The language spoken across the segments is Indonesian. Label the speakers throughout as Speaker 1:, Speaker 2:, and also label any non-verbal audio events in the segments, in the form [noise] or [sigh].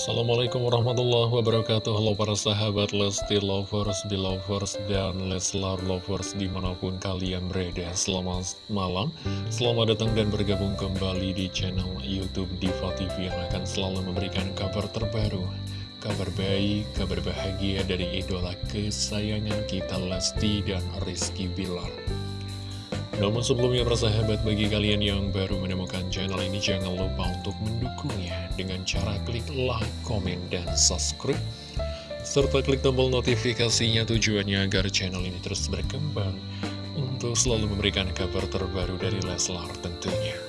Speaker 1: Assalamualaikum warahmatullahi wabarakatuh. Halo para sahabat Lesti Lovers, Belovers, dan Leslar Lovers di mana pun kalian berada. Selamat malam, selamat datang dan bergabung kembali di channel Youtube Diva TV Yang akan selalu memberikan kabar terbaru Kabar baik, kabar bahagia dari idola kesayangan kita Lesti dan Rizky Bilar namun sebelumnya persahabat bagi kalian yang baru menemukan channel ini jangan lupa untuk mendukungnya dengan cara klik like, komen, dan subscribe serta klik tombol notifikasinya tujuannya agar channel ini terus berkembang untuk selalu memberikan kabar terbaru dari Leslar tentunya.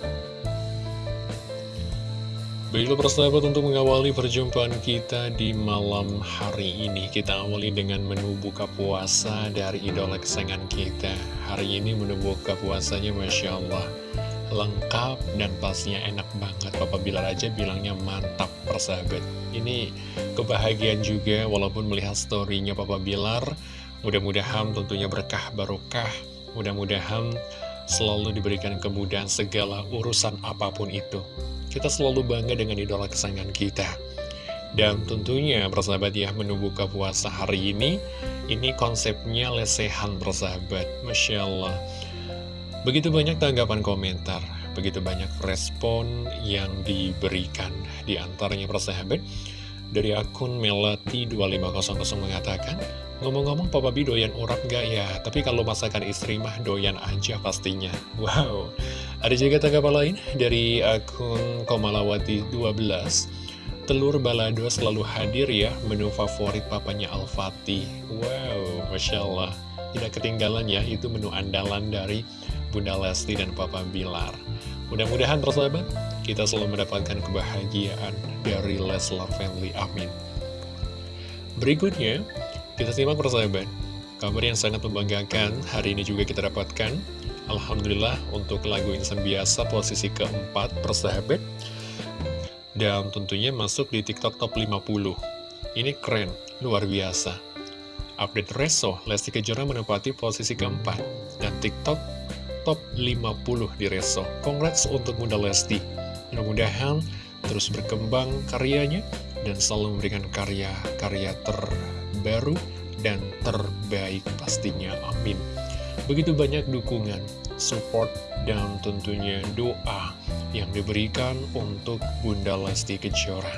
Speaker 1: Baiklah persahabat untuk mengawali perjumpaan kita di malam hari ini Kita awali dengan menu buka puasa dari idola kesayangan kita. Hari ini menu buka puasanya Masya Allah Lengkap dan pastinya enak banget. Papa Bilar aja bilangnya mantap persahabat. Ini kebahagiaan juga walaupun melihat storynya Papa Bilar Mudah-mudahan tentunya berkah barokah. Mudah-mudahan selalu diberikan kemudahan segala urusan apa pun itu. Kita selalu bangga dengan idola kesayangan kita. Dan tentunya persahabat ya menu buka puasa hari ini Ini konsepnya lesehan persahabat Masya Allah. Begitu banyak tanggapan komentar Begitu banyak respon yang diberikan Di antaranya persahabat Dari akun Melati2500 mengatakan Ngomong-ngomong Papa B doyan urap gak ya? Tapi kalau masakan istri mah doyan aja pastinya. [laughs] Wow. Ada juga tanggapan lain dari akun Komalawati12. Telur balado selalu hadir ya, menu favorit papanya Al-Fatih. Wow, Masya Allah. Tidak ketinggalan ya, itu menu andalan dari Bunda Lesti dan Papa Bilar. Mudah-mudahan persahabat, kita selalu mendapatkan kebahagiaan dari Leslar Family. Amin. Berikutnya, kita simak persahabat, kabar yang sangat membanggakan hari ini juga kita dapatkan. Alhamdulillah untuk lagu Insan Biasa posisi keempat persahabat. Dan tentunya masuk di TikTok Top 50. Ini keren, luar biasa. Update Reso, Lesti Kejora menempati posisi keempat. Dan TikTok Top 50 di Reso. Congrats untuk Bunda Lesti. Mudah-mudahan terus berkembang karyanya dan selalu memberikan karya-karya terbaru dan terbaik pastinya, amin. Begitu banyak dukungan, support, dan tentunya doa yang diberikan untuk Bunda Lesti Kejora.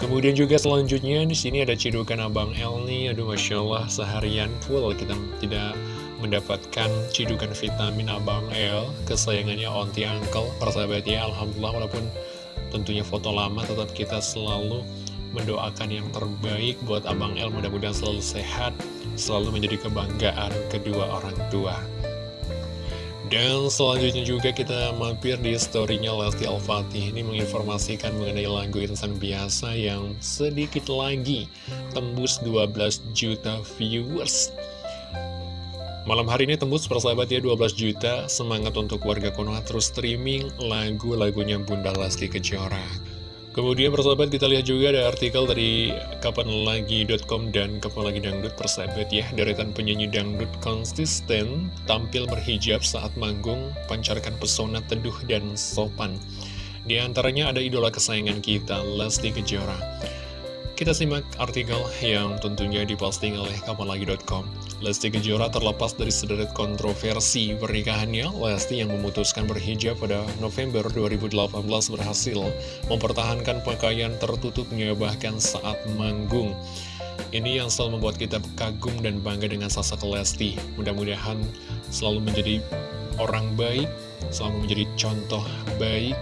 Speaker 1: Kemudian juga selanjutnya di sini ada cidukan Abang El nih, aduh Masya Allah seharian full kita tidak mendapatkan cidukan vitamin Abang El, kesayangannya Onti Uncle, persahabatnya Alhamdulillah walaupun tentunya foto lama tetap kita selalu mendoakan yang terbaik buat Abang El mudah-mudahan selalu sehat selalu menjadi kebanggaan kedua orang tua. Dan selanjutnya juga kita mampir di storynya Lesti Al-Fatih. Ini menginformasikan mengenai lagu Insan Biasa yang sedikit lagi tembus 12 juta viewers Malam hari ini tembus persahabat ya 12 juta. Semangat untuk warga Konoha terus streaming lagu-lagunya Bunda Lesti Kejora. Kemudian persahabat kita lihat juga ada artikel dari kapanlagi.com dan kapan lagi dangdut. Persahabat ya Deretan penyanyi dangdut konsisten tampil berhijab saat manggung pancarkan pesona teduh dan sopan. Di antaranya ada idola kesayangan kita Lesti Kejora. Kita simak artikel yang tentunya diposting oleh kapanlagi.com. Lesti Kejora terlepas dari sederet kontroversi pernikahannya, Lesti yang memutuskan berhijab pada November 2018 berhasil mempertahankan pakaian tertutupnya bahkan saat manggung. Ini yang selalu membuat kita kagum dan bangga dengan sosok Lesti. Mudah-mudahan selalu menjadi orang baik, selalu menjadi contoh baik,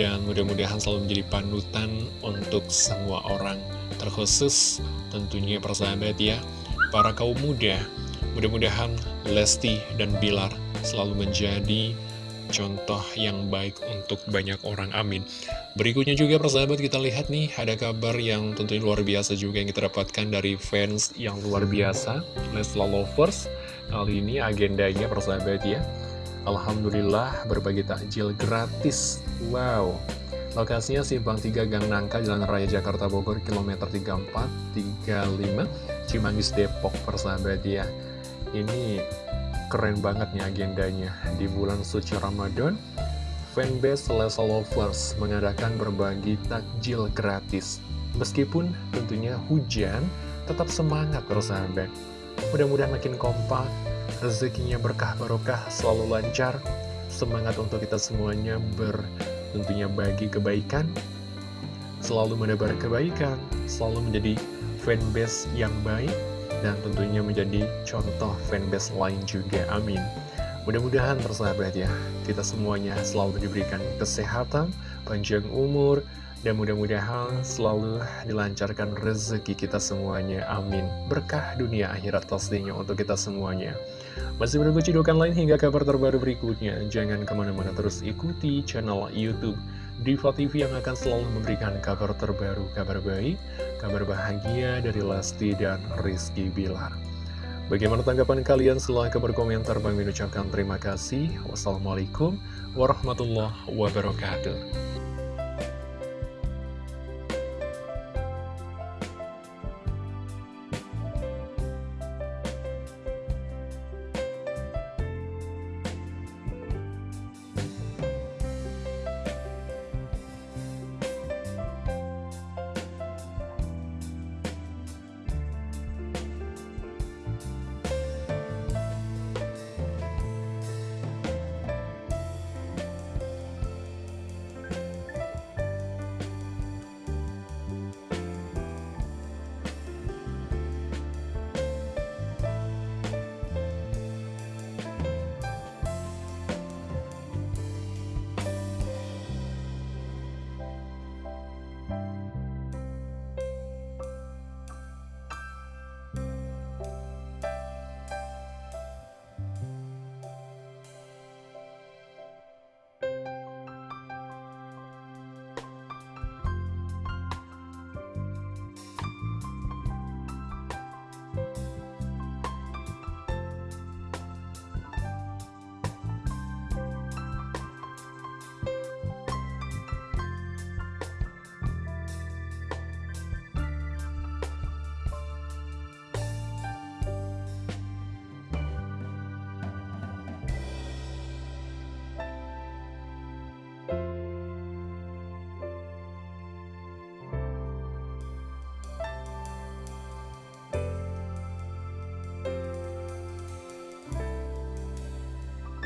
Speaker 1: dan mudah-mudahan selalu menjadi panutan untuk semua orang terkhusus tentunya persahabat ya para kaum muda mudah-mudahan Lesti dan Bilar selalu menjadi contoh yang baik untuk banyak orang. Amin. Berikutnya juga persahabat kita lihat nih ada kabar yang tentunya luar biasa juga yang kita dapatkan dari fans yang luar biasa Leslar Lovers. Kali ini agendanya persahabat ya. Alhamdulillah berbagi takjil gratis. Wow. Lokasinya Simpang 3 Gang Nangka, Jalan Raya Jakarta Bogor, kilometer 34, 35, Cimanggis Depok, persahabat ya. Ini keren banget nih agendanya. Di bulan suci Ramadan, fanbase Leslie Lovers mengadakan berbagi takjil gratis. Meskipun tentunya hujan, tetap semangat bersahabat. Mudah-mudahan makin kompak, rezekinya berkah barokah, selalu lancar. Semangat untuk kita semuanya ber tentunya bagi kebaikan, selalu menebar kebaikan, selalu menjadi fanbase yang baik, dan tentunya menjadi contoh fanbase lain juga. Amin. Mudah-mudahan persahabat ya, kita semuanya selalu diberikan kesehatan, panjang umur, dan mudah-mudahan selalu dilancarkan rezeki kita semuanya. Amin. Berkah dunia akhirat pastinya untuk kita semuanya. Masih menunggu cidukan lain hingga kabar terbaru berikutnya. Jangan ke mana-mana terus ikuti channel Youtube Diva TV yang akan selalu memberikan kabar terbaru, kabar baik, kabar bahagia dari Lesti dan Rizky Bilar. Bagaimana tanggapan kalian? Silahkan berkomentar. Bang ucapkan terima kasih. Wassalamualaikum warahmatullahi wabarakatuh.